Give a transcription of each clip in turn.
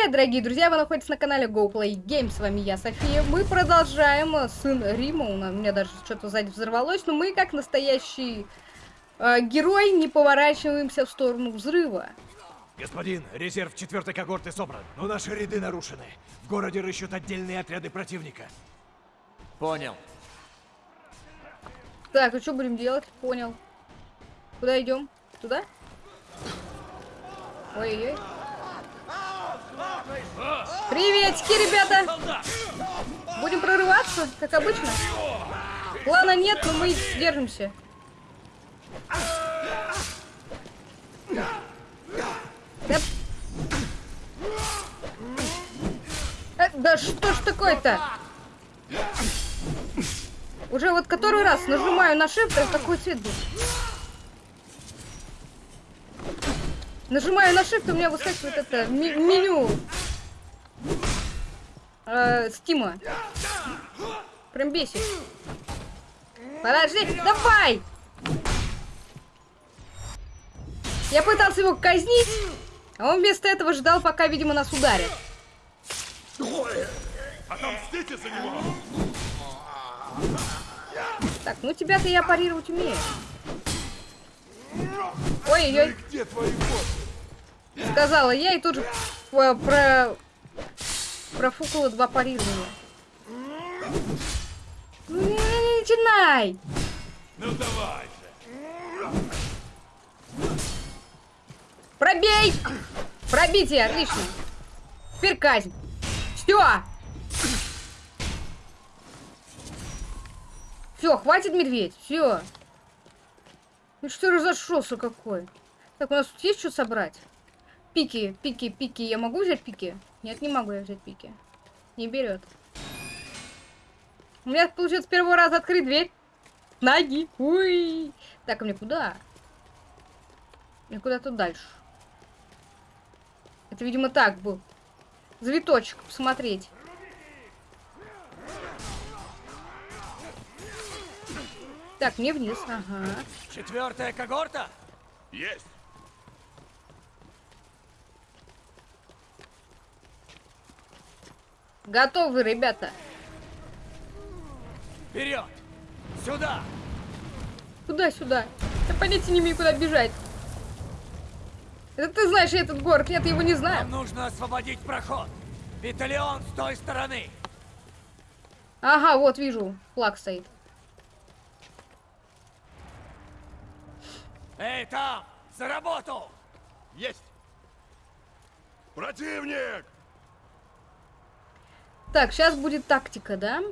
Привет, дорогие друзья! Вы находитесь на канале GoPlay Games. С вами я, София. Мы продолжаем э, сын Рима. У меня даже что-то сзади взорвалось. Но мы, как настоящий э, герой, не поворачиваемся в сторону взрыва. Господин, резерв четвертой когорты собран, но наши ряды нарушены. В городе рыщут отдельные отряды противника. Понял. Так, и что будем делать? Понял. Куда идем? Туда? Ой-ой-ой. Приветики, ребята! Будем прорываться, как обычно. Плана нет, но мы держимся. Да, э, да что ж такое-то? Уже вот который раз нажимаю на shift, а такой цвет был. Нажимаю на shift, у меня выскакивает это меню э, Стима. Прям бесит. Подожди, давай! Я пытался его казнить, а он вместо этого ждал, пока, видимо, нас ударит. Отомстите за него! Так, ну тебя-то я парировать умею. Ой-ой-ой. Где твои боты? Сказала я и тут же про, про профукала два парирования. Ну не, не начинай! Ну давай же! Пробей! Пробитие, отлично. Теперь казнь. Все! Все, хватит медведь, все. Ну что разошелся какой? Так, у нас тут есть что собрать? Пики, пики, пики. Я могу взять пики? Нет, не могу я взять пики. Не берет. У меня получается с первого раза открыть дверь. Ноги. Уй. Так, а мне куда? Мне куда-то дальше. Это, видимо, так был. Завиточек, посмотреть. Так, мне вниз, ага. Четвертая когорта? Есть! Готовы, ребята. Вперед! Сюда! Куда-сюда? Я понятия не имею, куда бежать. Это ты знаешь этот город, нет, я его не знаю. Нам нужно освободить проход. Виталион с той стороны. Ага, вот вижу, флаг стоит. Эй, там! За работу! Есть! Противник! Так, сейчас будет тактика, да?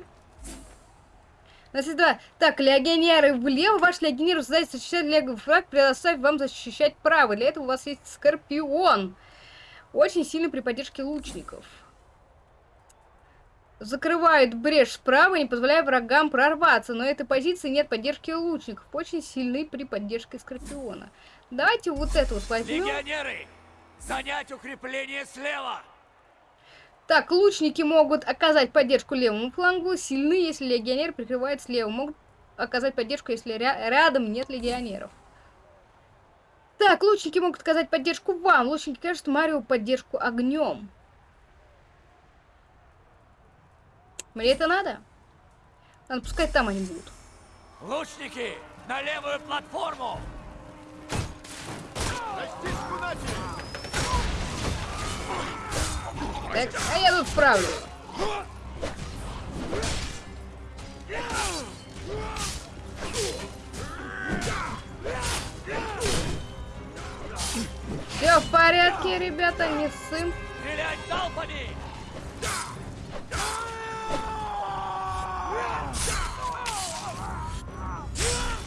Есть два. Так, легионеры влево. Ваш легионер задача защищать левый флаг, предоставив вам защищать правый. Для этого у вас есть Скорпион. Очень сильный при поддержке лучников. Закрывает брешь справа, не позволяя врагам прорваться. Но этой позиции нет поддержки лучников. Очень сильны при поддержке Скорпиона. Давайте вот это вот возьмем. Легионеры! Занять укрепление слева! Так, лучники могут оказать поддержку левому флангу, сильны, если легионер прикрывает слева. Могут оказать поддержку, если ря рядом нет легионеров. Так, лучники могут оказать поддержку вам. Лучники кажут Марио поддержку огнем. Мне это надо? Ладно, пускай там они будут. Лучники! На левую платформу! Так, а я тут справлюсь. Все в порядке, ребята, не ссым. Стрелять залпами!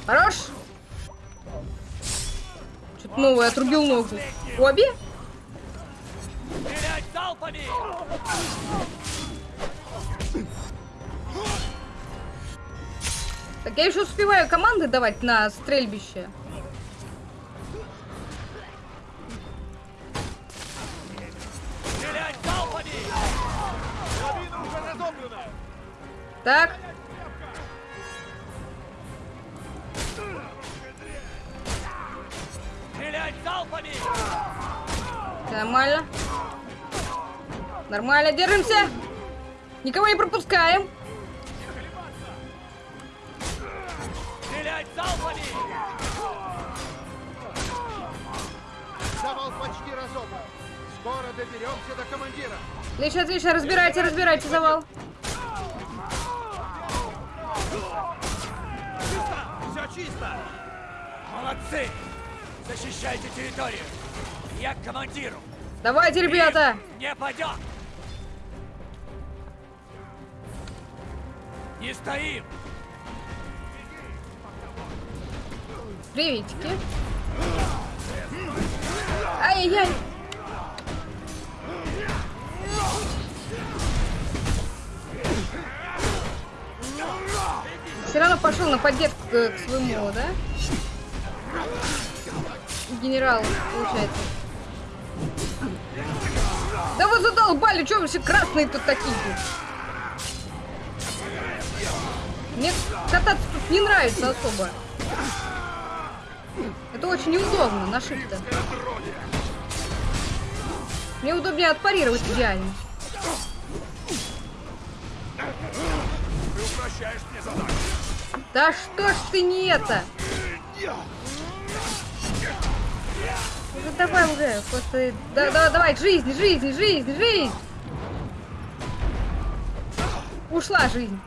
Хорош. Что-то новое, отрубил ногу. Обе? Так я еще успеваю команды давать на стрельбище. Держимся. Никого не пропускаем. Стрелять залпами! Завал почти разобран. Скоро доберемся до командира. Отлично, отлично. Разбирайте, разбирайте завал. Все чисто! Молодцы! Защищайте территорию! Я к командиру! Давайте, ребята. Не пойдет! Не стоим! Приветики. Ай-яй-яй. Все равно пошел на поддержку к, к своему, да? Генерал, получается. Да вы задолбали, что вы все красные тут такие? Мне кататься тут не нравится особо. Это очень неудобно на shift Мне удобнее отпарировать идеально. Ты упрощаешь мне задачу. Да что ж ты не это? Ну давай уже, просто... Да, да, давай, жизнь, жизнь, жизнь, жизнь! Ушла жизнь.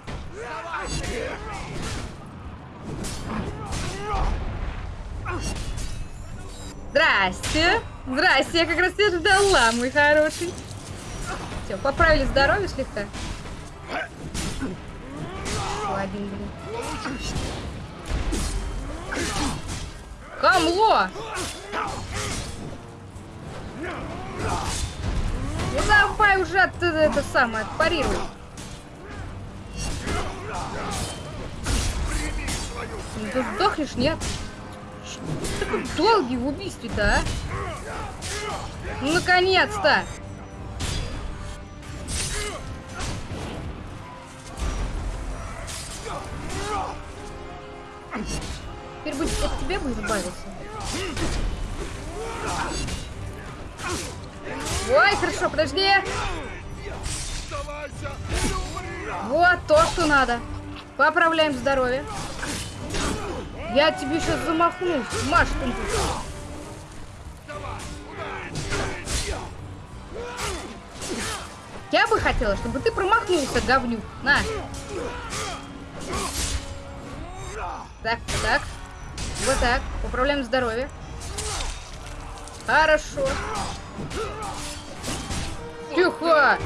Здрасте. Здрасте, я как раз тебя ждала, мой хороший. Все, поправили здоровье слегка. Ладно, блин. Хамло! Ну давай уже от, это самое, отпарируй. Ну ты сдохнешь, нет? Такой долгий в убийстве-то, а? Ну наконец-то! Теперь будет от тебя бы избавиться. Ой, хорошо, подожди. Вот то, что надо. Поправляем здоровье. Я тебе сейчас замахнусь. Маш, ты. Я бы хотела, чтобы ты промахнулся, говнюк. На. Так, так. Вот так. Поправляем здоровье. Хорошо. Тихо!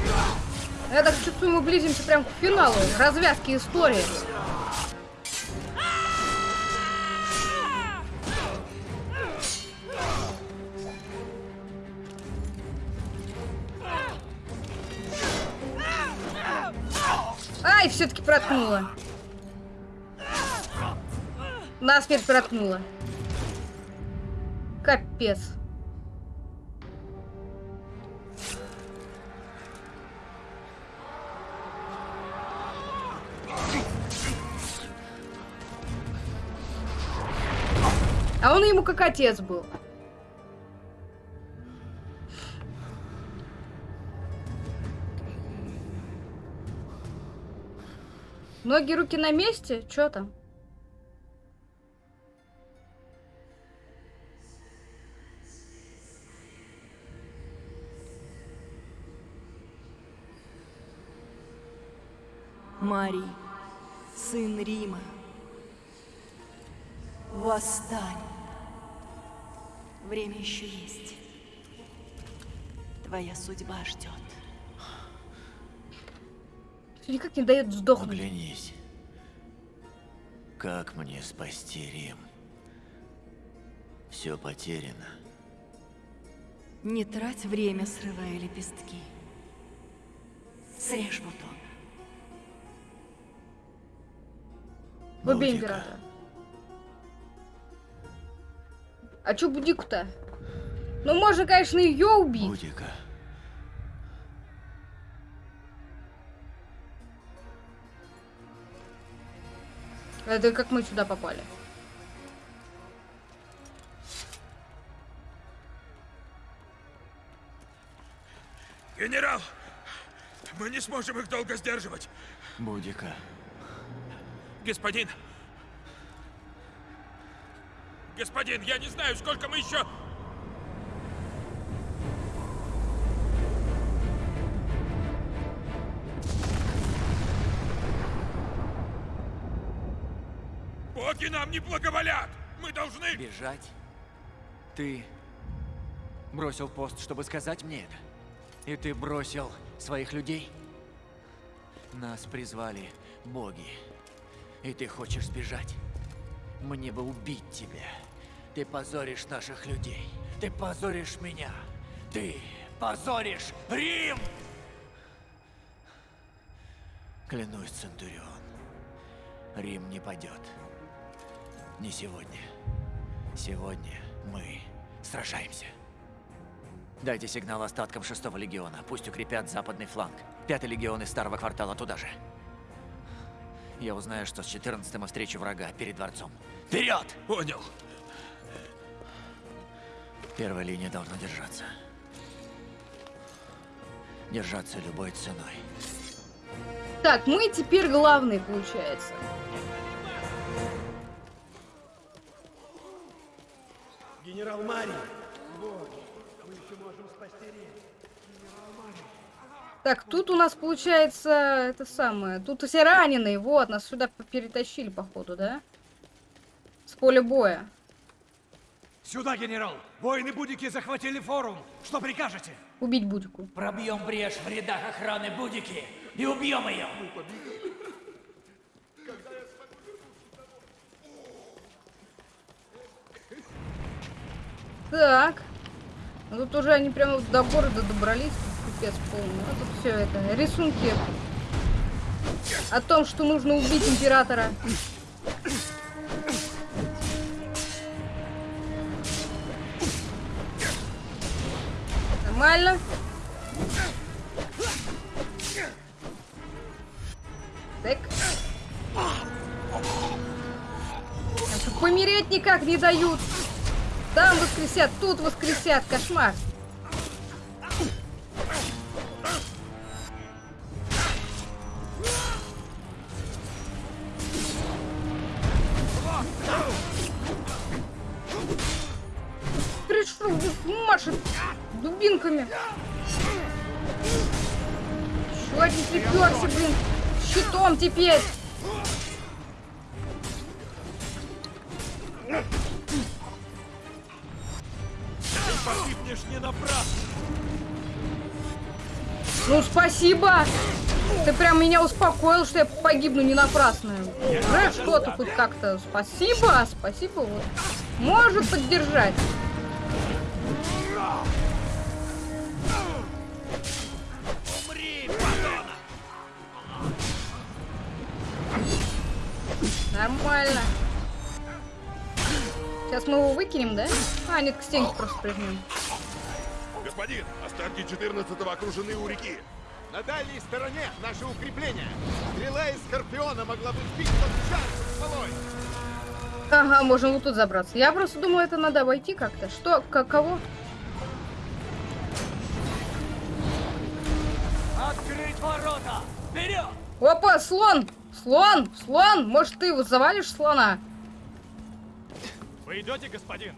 Я так чувствую, мы близимся прям к финалу. Развязки истории. Ай, все-таки проткнула. Насмерть проткнула. Капец. Он ему как отец был. Ноги, руки на месте? Чё там? Марий, сын Рима, восстань. Время еще есть. Твоя судьба ждет. Никак не дает сдохнуть. Оглянись. Как мне спасти Рим? Все потеряно. Не трать время, срывая лепестки. Срежь бутон. Убей императора. А чё Будику-то? Ну, можно, конечно, ее убить. Будика. Это как мы сюда попали? Генерал, Мы не сможем их долго сдерживать. Будика. Господин. Господин, я не знаю, сколько мы еще... Боги нам не благоволят! Мы должны... Бежать? Ты бросил пост, чтобы сказать мне это? И ты бросил своих людей? Нас призвали боги. И ты хочешь сбежать? Мне бы убить тебя. Ты позоришь наших людей. Ты позоришь меня. Ты позоришь Рим! Клянусь, Центурион. Рим не падет. Не сегодня. Сегодня мы сражаемся. Дайте сигнал остаткам шестого легиона. Пусть укрепят западный фланг. Пятый легион из старого квартала туда же. Я узнаю, что с 14 мы встречу врага перед дворцом. Вперед! Понял. Первая линия должна держаться. Держаться любой ценой. Так, мы теперь главные, получается. Генерал Мари! Так, тут у нас получается это самое. Тут все раненые. Вот, нас сюда перетащили, походу, да? С поля боя. Сюда, генерал! Воины Будики захватили форум! Что прикажете? Убить Будику. Пробьем брешь в рядах охраны Будики и убьем ее! Так. Ну, тут уже они прямо до города добрались. Пипец полный. А тут все это. Рисунки. О том, что нужно убить императора. Нормально. Так. Помереть никак не дают. Там воскресят, тут воскресят. Кошмар. Приперся, блин. Щитом теперь. Погибнешь не напрасно! Ну, спасибо! Ты прям меня успокоил, что я погибну не напрасно. Уже что-то хоть как-то. Спасибо, спасибо. Вот. Может поддержать. Сейчас мы его выкинем, да? А, нет, к стенке просто прижмем. Господин, остатки 14-го окружены у реки. На дальней стороне наше укрепление. Стрела из Скорпиона могла бы сбить под шар со смолой. Ага, можем вот тут забраться. Я просто думаю, это надо обойти как-то. Что, как, кого? Открыть ворота! Вперед! Опа, слон! Слон! Слон! Может, ты его завалишь слона? Вы идете, господин?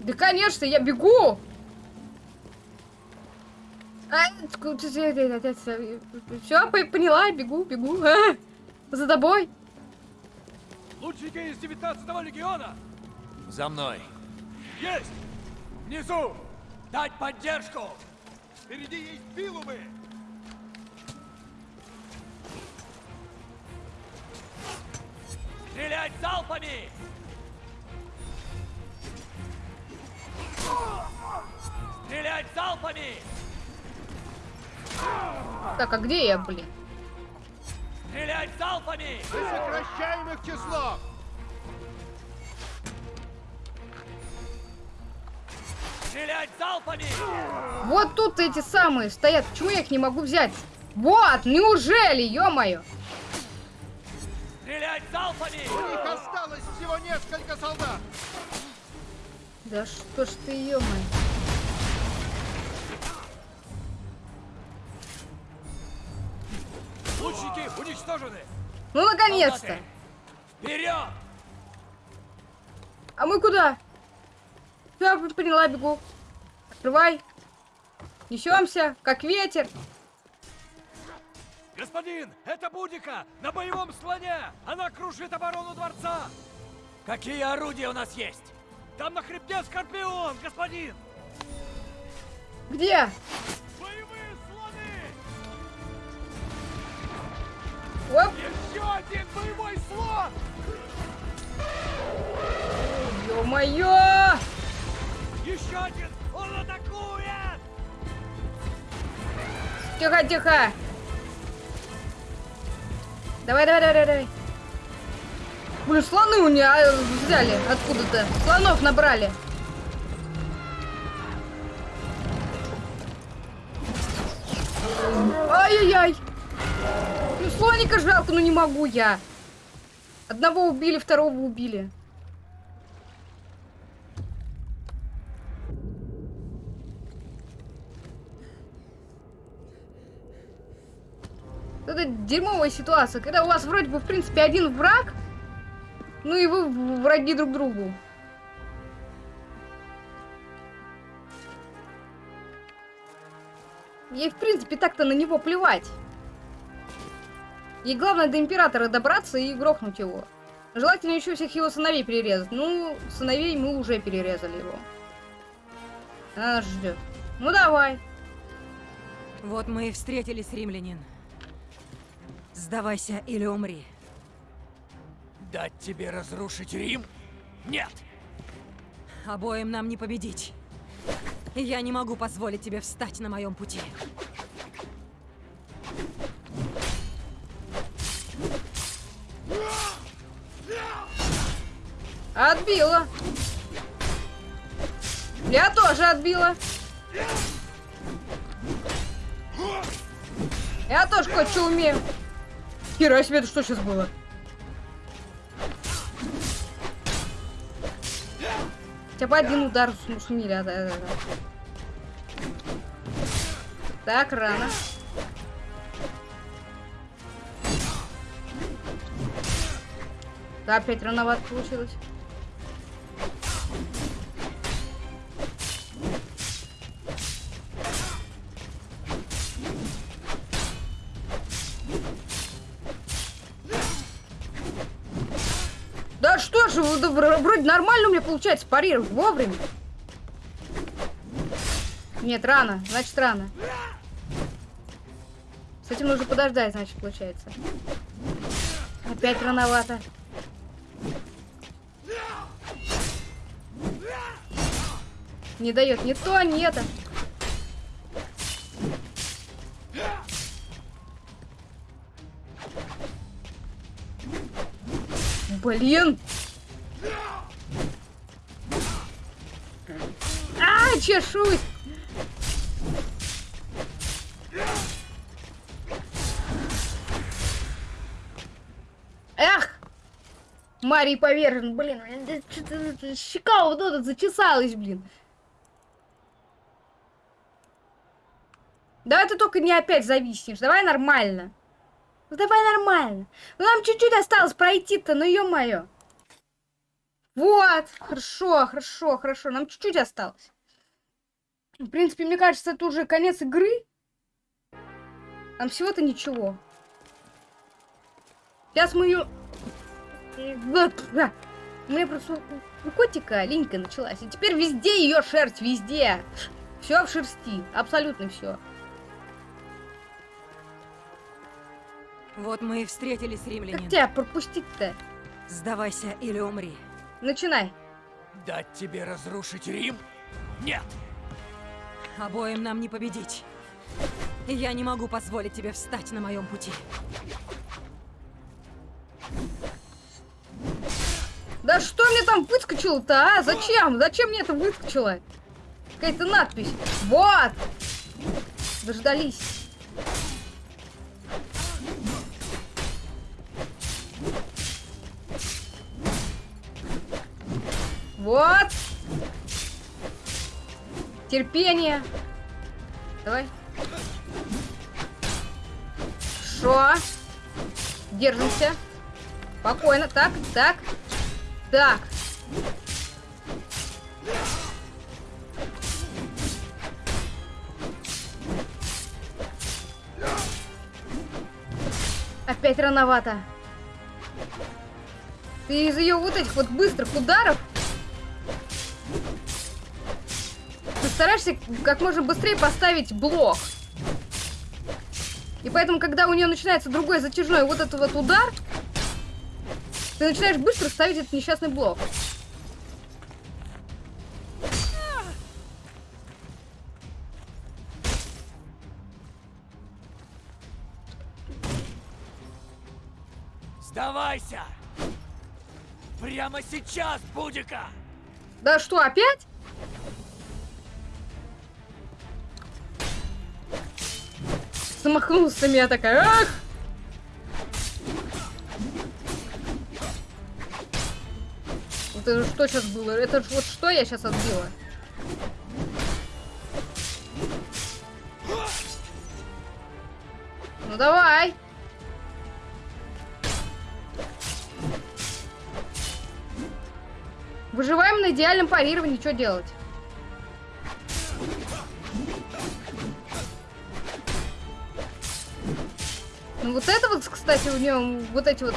Да, конечно, я бегу! Все, поняла, бегу, бегу. А, За тобой. Лучники из 19-го легиона! За мной! Есть! Внизу! Дать поддержку! Впереди есть пилумы. Стрелять залпами! Стрелять залпами! Так, а где я, блин? Стрелять залпами! Мы сокращаем их число. Стрелять залпами! Вот тут эти самые стоят. Почему я их не могу взять? Вот, неужели, ё-моё? Стрелять залпами! У них осталось всего несколько солдат. Да что ж ты, ё-моё. Наконец-то! Вперед! А мы куда? Я поняла, бегу. Открывай. Несемся, как ветер. Господин, это Будика на боевом слоне! Она крушит оборону дворца! Какие орудия у нас есть? Там на хребте Скорпион, господин! Где? Боевые слоны! Оп, Еще один боевой слон! ё-моё! Еще один! Он атакует! Тихо, тихо. Давай, давай, давай, давай. Блин, слоны у меня э, взяли откуда-то. Слонов набрали. Ай-яй-яй. Ну, слоника жалко, но не могу я. Одного убили, второго убили. Это дерьмовая ситуация, когда у вас вроде бы, в принципе, один враг, ну и вы враги друг другу. Ей, в принципе, так-то на него плевать. Ей главное до Императора добраться и грохнуть его. Желательно еще всех его сыновей перерезать. Ну, сыновей мы уже перерезали его. Она нас ждет. Ну, давай. Вот мы и встретились, римлянин. Сдавайся или умри. Дать тебе разрушить Рим? Нет! Обоим нам не победить. Я не могу позволить тебе встать на моем пути. Отбила. Я тоже отбила. Я тоже кое-что умею. Хера себе, это что сейчас было? Хотя бы один удар су- сумели. а, да, да, да. Так, рано. Да, опять рановато получилось. Нормально у меня получается парировать вовремя. Нет, рано, значит рано. С этим нужно подождать, значит, получается. Опять рановато. Не дает ни то, ни это. Блин! А, чешусь! Эх! Марий повержен, блин, щека вот эта зачесалась, блин. Давай ты только не опять зависнешь, давай нормально. Ну давай нормально. Ну нам чуть-чуть осталось пройти-то, ну ё-моё. Вот, хорошо, хорошо, хорошо, нам чуть-чуть осталось. В принципе, мне кажется, это уже конец игры. Там всего-то ничего. Сейчас мы ее... У меня просто у- котика линька началась. И теперь везде ее шерсть, везде. Все в шерсти, абсолютно все. Вот мы и встретились, Как римлянин. тебя пропустить-то? Сдавайся или умри. Начинай. Дать тебе разрушить Рим? Нет! Обоим нам не победить. Я не могу позволить тебе встать на моем пути. Да что мне там выскочило-то, а? Зачем? Зачем мне это выскочило? Какая-то надпись. Вот! Дождались. Вот! Терпение. Давай. Шо? Держимся. Спокойно. Так, так. Так. Опять рановато. Ты из ее вот этих вот быстрых ударов стараешься как можно быстрее поставить блок. И поэтому, когда у нее начинается другой затяжной вот этот вот удар, ты начинаешь быстро ставить этот несчастный блок. Сдавайся! Прямо сейчас, Будика! Да что, опять? Замахнулся меня такая. Ах! Это что сейчас было? Это вот что я сейчас отбила? Ну давай! Выживаем на идеальном парировании, что делать? Ну вот это вот, кстати, у нее вот эти вот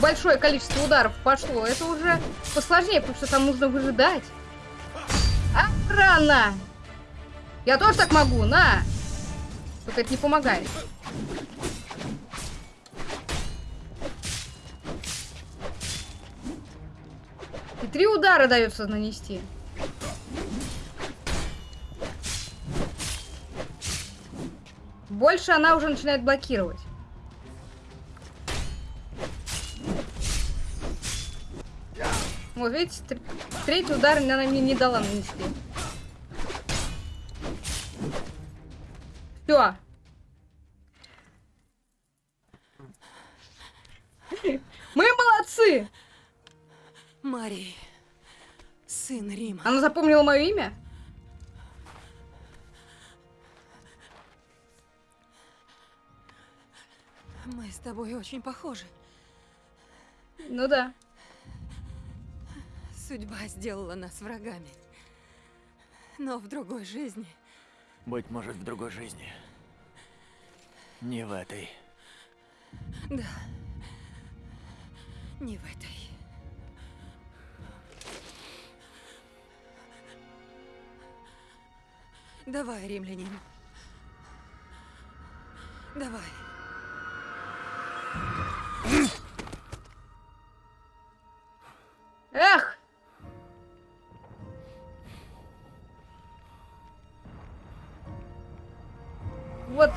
большое количество ударов пошло. Это уже посложнее, потому что там нужно выжидать. А, рано! Я тоже так могу, на! Только это не помогает. И три удара дается нанести. Больше она уже начинает блокировать. Вот видите, тр- третий удар она мне не дала нанести. Все. Мы молодцы! Марий, сын Рима. Она запомнила мое имя? Мы с тобой очень похожи. Ну да. Судьба сделала нас врагами. Но в другой жизни Быть может, в другой жизни. Не в этой. Да. Не в этой. Давай, римлянин. Давай.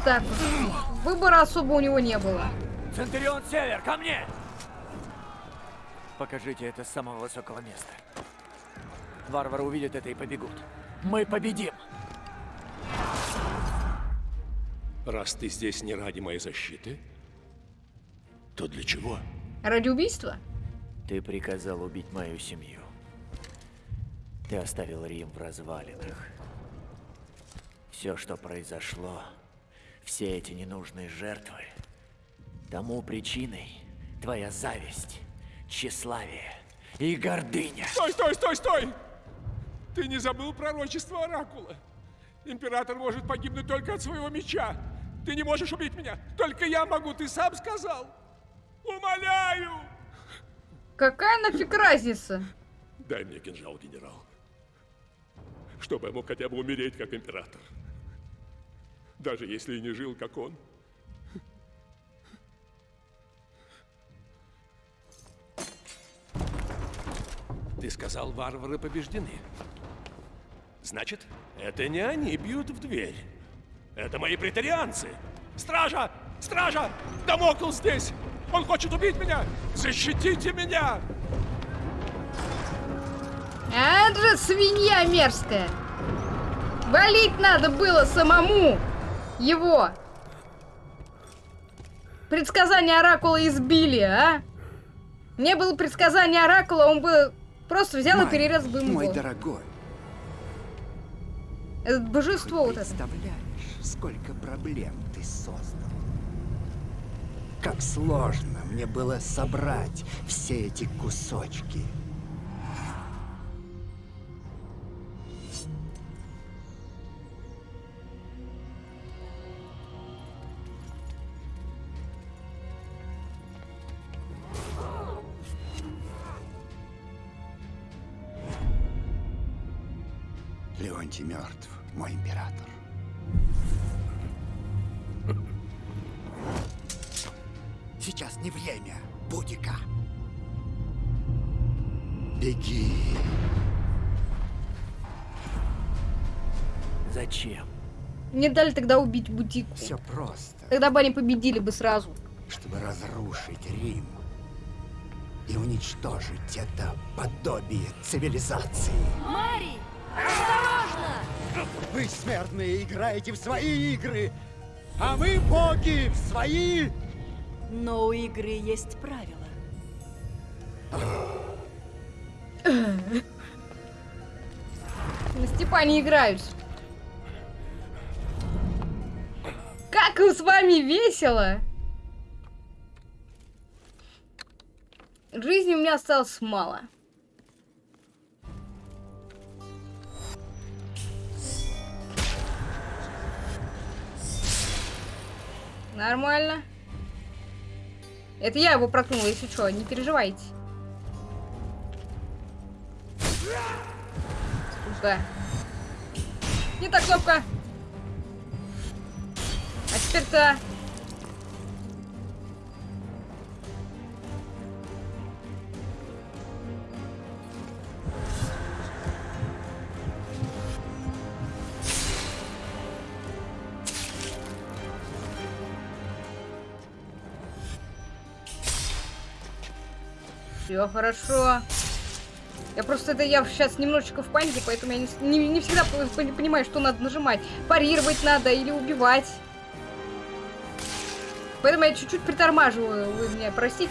Так вот. Выбора особо у него не было. Центурион Север, ко мне! Покажите это с самого высокого места. Варвары увидят это и побегут. Мы победим! Раз ты здесь не ради моей защиты, то для чего? Ради убийства? Ты приказал убить мою семью. Ты оставил Рим в развалинах. Все, что произошло, все эти ненужные жертвы, тому причиной твоя зависть, тщеславие и гордыня. Стой, стой, стой, стой! Ты не забыл пророчество Оракула? Император может погибнуть только от своего меча. Ты не можешь убить меня. Только я могу, ты сам сказал. Умоляю! Какая нафиг разница? Дай мне кинжал, генерал. Чтобы я мог хотя бы умереть, как император. Даже если и не жил, как он. Ты сказал, варвары побеждены. Значит, это не они бьют в дверь. Это мои претарианцы. Стража! Стража! Дамокл здесь! Он хочет убить меня! Защитите меня! А это же свинья мерзкая. Валить надо было самому его. Предсказание Оракула избили, а? Не было предсказания Оракула, он бы просто взял и перерезал бы ему Мой дорогой, Это божество вот это. представляешь, сколько проблем ты создал. Как сложно мне было собрать все эти кусочки. Дали тогда убить Бутику. Все просто, Тогда бы они победили бы сразу. чтобы разрушить Рим и уничтожить это подобие цивилизации. Мари! Осторожно! Вы, смертные, играете в свои игры, а мы, боги, в свои... Но у игры есть правила. На Степане играют. Как с вами весело! Жизни у меня осталось мало. Нормально. Это я его проткнула, если что, не переживайте. Сука. Не та кнопка. А теперь то. Все хорошо. Я просто это я сейчас немножечко в панике, поэтому я не, не- не всегда по- по- понимаю, что надо нажимать. Парировать надо или убивать. Поэтому я чуть-чуть притормаживаю. Вы меня простите.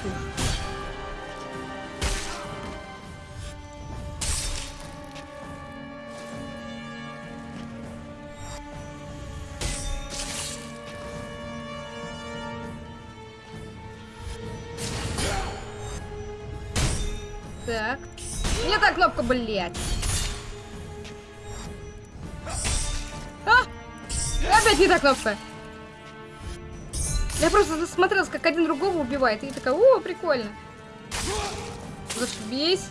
Так. Не та кнопка, блядь. А! Опять не та кнопка. Я просто засмотрелась, как один другого убивает. И такая, о, прикольно. Зашибись.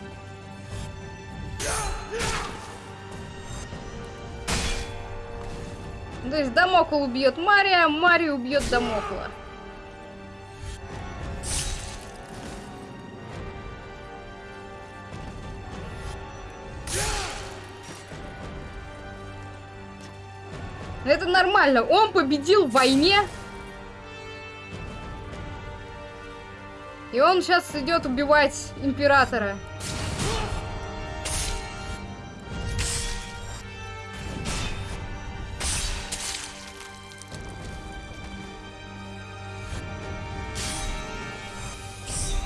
То есть Дамокл убьет Мария, Мария убьет Дамокла. Это нормально. Он победил в войне. И он сейчас идет убивать императора.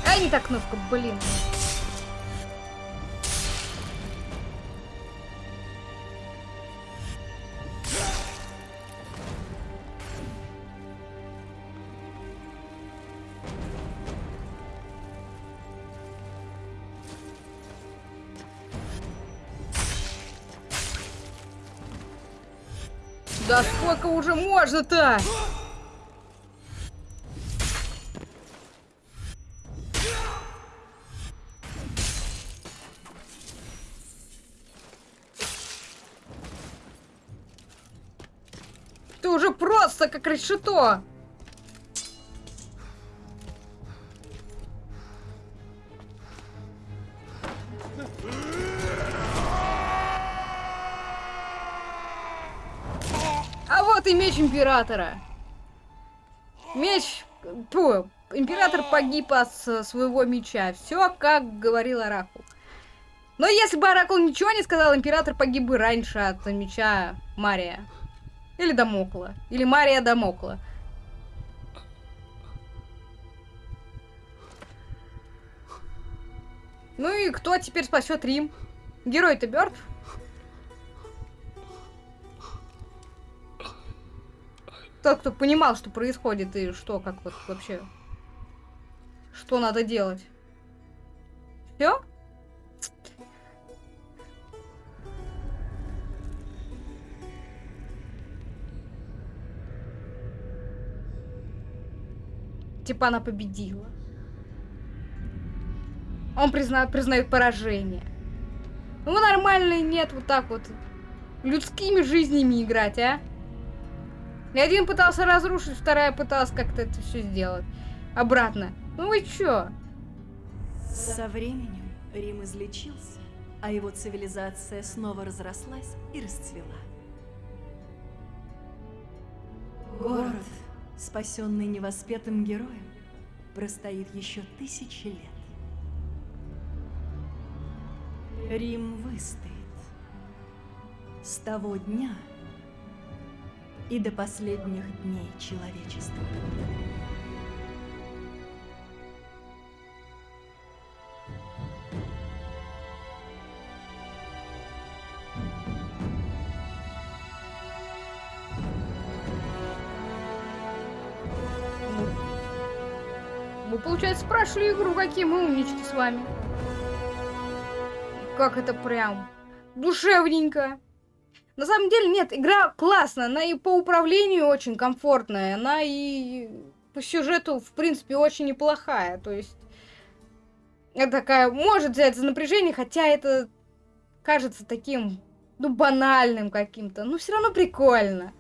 Ай, не та кнопка, блин. Уже можно-то? Ты уже просто как решето. Меч императора. Меч... Фу, император погиб от с- своего меча. Все, как говорил Оракул. Но если бы Оракул ничего не сказал, император погиб бы раньше от меча Мария. Или Дамокла. Или Мария Дамокла. Ну и кто теперь спасет Рим? Герой-то мертв? Тот, кто понимал, что происходит и что, как вот вообще Что надо делать? Все? Типа она победила. Он призна... признает поражение. Ну нормально нет вот так вот людскими жизнями играть, а? И один пытался разрушить, вторая пыталась как-то это все сделать. Обратно. Ну вы чё? Со временем Рим излечился, а его цивилизация снова разрослась и расцвела. Город, спасенный невоспетым героем, простоит еще тысячи лет. Рим выстоит. С того дня и до последних дней человечества. Мы, получается, прошли игру, какие мы умнички с вами. Как это прям душевненько. На самом деле, нет, игра классная, она и по управлению очень комфортная, она и по сюжету, в принципе, очень неплохая. То есть, это такая, может взять за напряжение, хотя это кажется таким, ну, банальным каким-то, но все равно прикольно.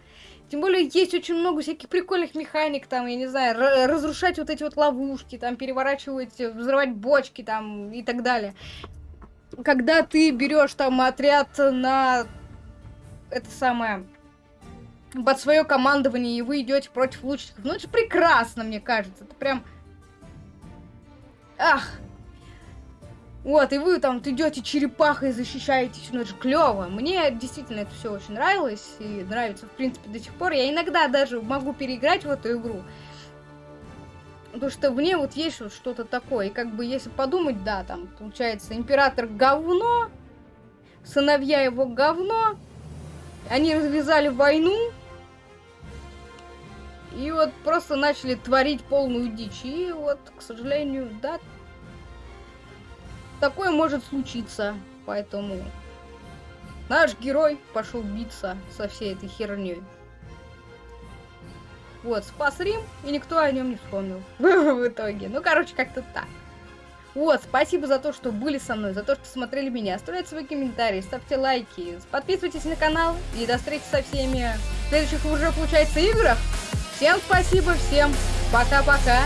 Тем более, есть очень много всяких прикольных механик, там, я не знаю, разрушать вот эти вот ловушки, там, переворачивать, взрывать бочки, там, и так далее. Когда ты берешь там отряд на это самое под свое командование, и вы идете против лучников. Ну, это же прекрасно, мне кажется. Это прям... Ах! Вот, и вы там идете черепахой, защищаетесь, ну это же клево. Мне действительно это все очень нравилось и нравится, в принципе, до сих пор. Я иногда даже могу переиграть в эту игру. Потому что в ней вот есть вот что-то такое. И как бы, если подумать, да, там, получается, император говно, сыновья его говно, они развязали войну, и вот просто начали творить полную дичь. И вот, к сожалению, да, такое может случиться. Поэтому наш герой пошел биться со всей этой херней. Вот, спас Рим, и никто о нем не вспомнил в итоге. Ну, короче, как-то так. Вот, спасибо за то, что были со мной, за то, что смотрели меня. Оставляйте свои комментарии, ставьте лайки, подписывайтесь на канал и до встречи со всеми в следующих уже, получается, играх. Всем спасибо, всем пока-пока.